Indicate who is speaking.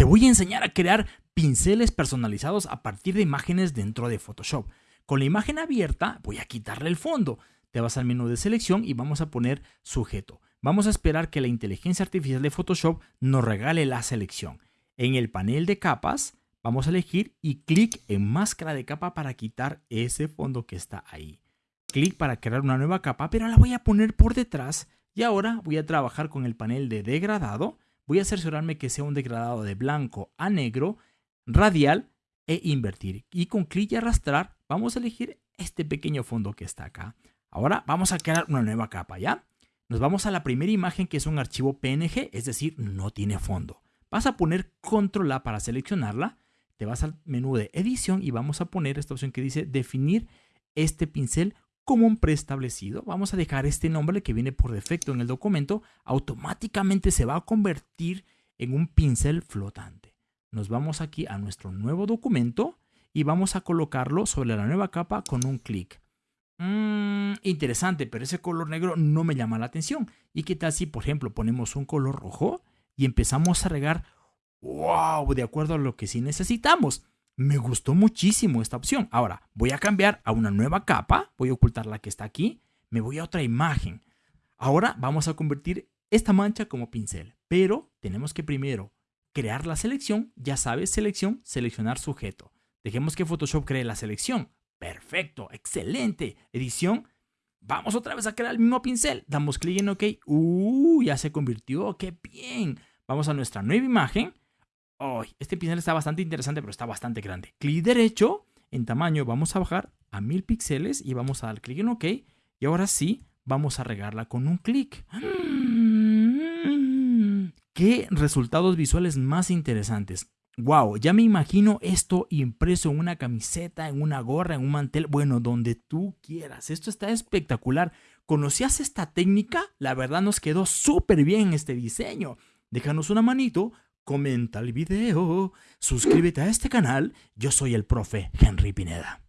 Speaker 1: Te voy a enseñar a crear pinceles personalizados a partir de imágenes dentro de Photoshop. Con la imagen abierta voy a quitarle el fondo. Te vas al menú de selección y vamos a poner sujeto. Vamos a esperar que la inteligencia artificial de Photoshop nos regale la selección. En el panel de capas vamos a elegir y clic en máscara de capa para quitar ese fondo que está ahí. Clic para crear una nueva capa, pero la voy a poner por detrás y ahora voy a trabajar con el panel de degradado. Voy a cerciorarme que sea un degradado de blanco a negro, radial e invertir. Y con clic y arrastrar vamos a elegir este pequeño fondo que está acá. Ahora vamos a crear una nueva capa, ¿ya? Nos vamos a la primera imagen que es un archivo PNG, es decir, no tiene fondo. Vas a poner Control A para seleccionarla, te vas al menú de edición y vamos a poner esta opción que dice definir este pincel como un preestablecido. Vamos a dejar este nombre que viene por defecto en el documento. Automáticamente se va a convertir en un pincel flotante. Nos vamos aquí a nuestro nuevo documento y vamos a colocarlo sobre la nueva capa con un clic. Mmm, interesante, pero ese color negro no me llama la atención. ¿Y qué tal si, por ejemplo, ponemos un color rojo y empezamos a regar, wow, de acuerdo a lo que sí necesitamos? Me gustó muchísimo esta opción. Ahora, voy a cambiar a una nueva capa. Voy a ocultar la que está aquí. Me voy a otra imagen. Ahora vamos a convertir esta mancha como pincel. Pero tenemos que primero crear la selección. Ya sabes, selección, seleccionar sujeto. Dejemos que Photoshop cree la selección. Perfecto, excelente. Edición. Vamos otra vez a crear el mismo pincel. Damos clic en OK. ¡Uh! Ya se convirtió. ¡Qué bien! Vamos a nuestra nueva imagen este pincel está bastante interesante, pero está bastante grande. Clic derecho, en tamaño vamos a bajar a 1000 píxeles y vamos a dar clic en OK. Y ahora sí, vamos a regarla con un clic. ¿Qué resultados visuales más interesantes? Wow, ya me imagino esto impreso en una camiseta, en una gorra, en un mantel, bueno, donde tú quieras. Esto está espectacular. ¿Conocías esta técnica? La verdad nos quedó súper bien este diseño. Déjanos una manito, comenta el video, suscríbete a este canal. Yo soy el profe Henry Pineda.